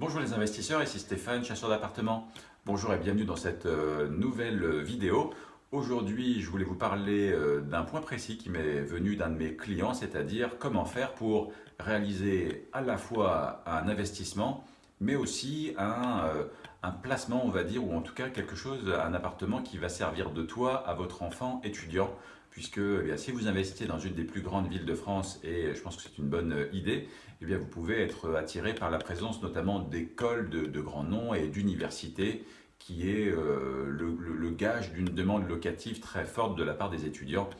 Bonjour les investisseurs, ici Stéphane, chasseur d'appartements. Bonjour et bienvenue dans cette euh, nouvelle vidéo. Aujourd'hui, je voulais vous parler euh, d'un point précis qui m'est venu d'un de mes clients, c'est-à-dire comment faire pour réaliser à la fois un investissement, mais aussi un, euh, un, placement, on va dire, ou en tout cas quelque chose, un appartement qui va servir de toit à votre enfant étudiant puisque eh si vous investissez dans une des plus grandes villes de France, et je pense que c'est une bonne euh, idée, eh bien, vous pouvez être attiré par la présence notamment d'écoles de, grands noms et d'universités, qui est euh, le, gage d'une demande locative très forte de la part des étudiants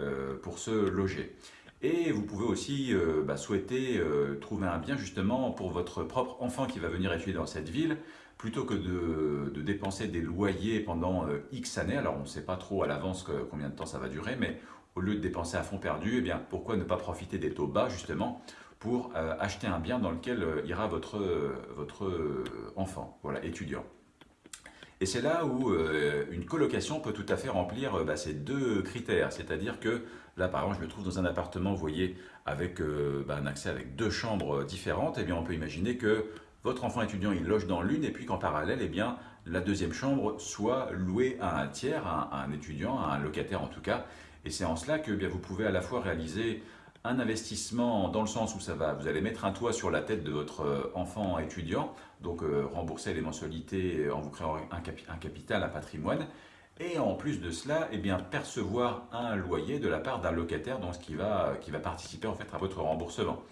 euh, pour se loger. Et vous pouvez aussi bah, souhaiter trouver un bien justement pour votre propre enfant qui va venir étudier dans cette ville, plutôt que de, dépenser des loyers pendant euh, X années, alors on ne sait pas trop à l'avance combien de temps ça va durer, mais au lieu de dépenser à fond perdu, eh bien, pourquoi ne pas profiter des taux bas justement pour euh, acheter un bien dans lequel euh, ira votre, votre enfant, voilà, étudiant. Et c'est là où une colocation peut tout à fait remplir bah, ces deux critères, c'est-à-dire que là par exemple je me trouve dans un appartement, vous voyez, avec bah, un accès avec deux chambres différentes, et eh bien on peut imaginer que votre enfant étudiant il loge dans l'une et puis qu'en parallèle, eh bien, la deuxième chambre soit louée à un tiers, à un, étudiant, à un locataire en tout cas. Et c'est en cela que eh bien, vous pouvez à la fois réaliser un investissement dans le sens où ça va, vous allez mettre un toit sur la tête de votre euh, enfant étudiant, donc euh, rembourser les mensualités en vous créant un, capital, un patrimoine, et en plus de cela, eh bien, percevoir un loyer de la part d'un locataire qui, va, qui va participer en fait à votre remboursement.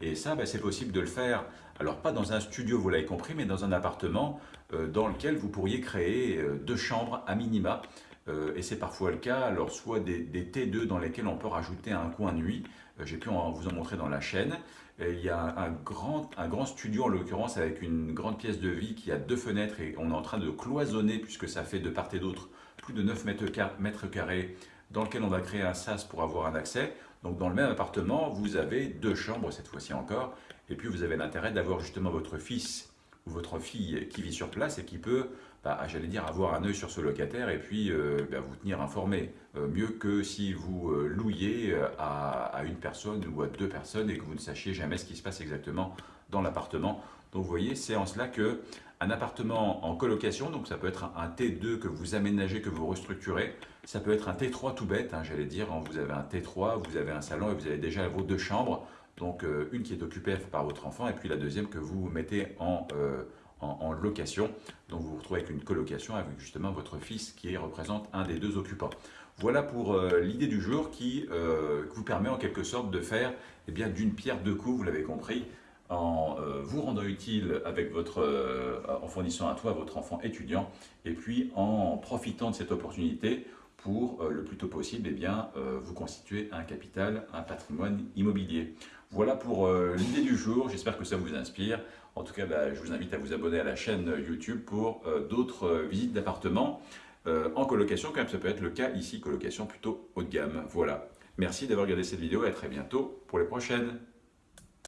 Et ça, ben, c'est possible de le faire, alors pas dans un studio, vous l'avez compris, mais dans un appartement euh, dans lequel vous pourriez créer euh, deux chambres à minima. Euh, et c'est parfois le cas, alors soit des, T2 dans lesquels on peut rajouter un coin nuit, j'ai pu vous en montrer dans la chaîne. il y a un, grand, un grand studio en l'occurrence avec une grande pièce de vie qui a deux fenêtres et on est en train de cloisonner puisque ça fait de part et d'autre plus de 9 mètres carrés dans lequel on va créer un sas pour avoir un accès. Donc dans le même appartement, vous avez deux chambres cette fois-ci encore, et puis vous avez l'intérêt d'avoir justement votre fils votre fille qui vit sur place et qui peut, bah, j'allais dire, avoir un œil sur ce locataire et puis euh, bah, vous tenir informé. Euh, mieux que si vous euh, louiez à, une personne ou à deux personnes et que vous ne sachiez jamais ce qui se passe exactement dans l'appartement. Donc vous voyez, c'est en cela que un appartement en colocation, donc ça peut être un, T2 que vous aménagez, que vous restructurez, ça peut être un T3 tout bête, hein, j'allais dire, hein, vous avez un T3, vous avez un salon et vous avez déjà vos deux chambres, donc euh, une qui est occupée par votre enfant et puis la deuxième que vous mettez euh, en, location, donc vous vous retrouvez avec une colocation avec justement votre fils qui représente un des deux occupants. Voilà pour euh, l'idée du jour qui vous permet en quelque sorte de faire eh bien d'une pierre deux coups, vous l'avez compris, en vous rendant utile avec votre, en fournissant à votre enfant étudiant et puis en profitant de cette opportunité pour euh, le plus tôt possible eh bien, vous constituer un capital, un patrimoine immobilier. Voilà pour l'idée du jour, j'espère que ça vous inspire. En tout cas, bah, je vous invite à vous abonner à la chaîne YouTube pour d'autres visites d'appartements en colocation, comme ça peut être le cas ici, colocation plutôt haut de gamme. Voilà. Merci d'avoir regardé cette vidéo et à très bientôt pour les prochaines.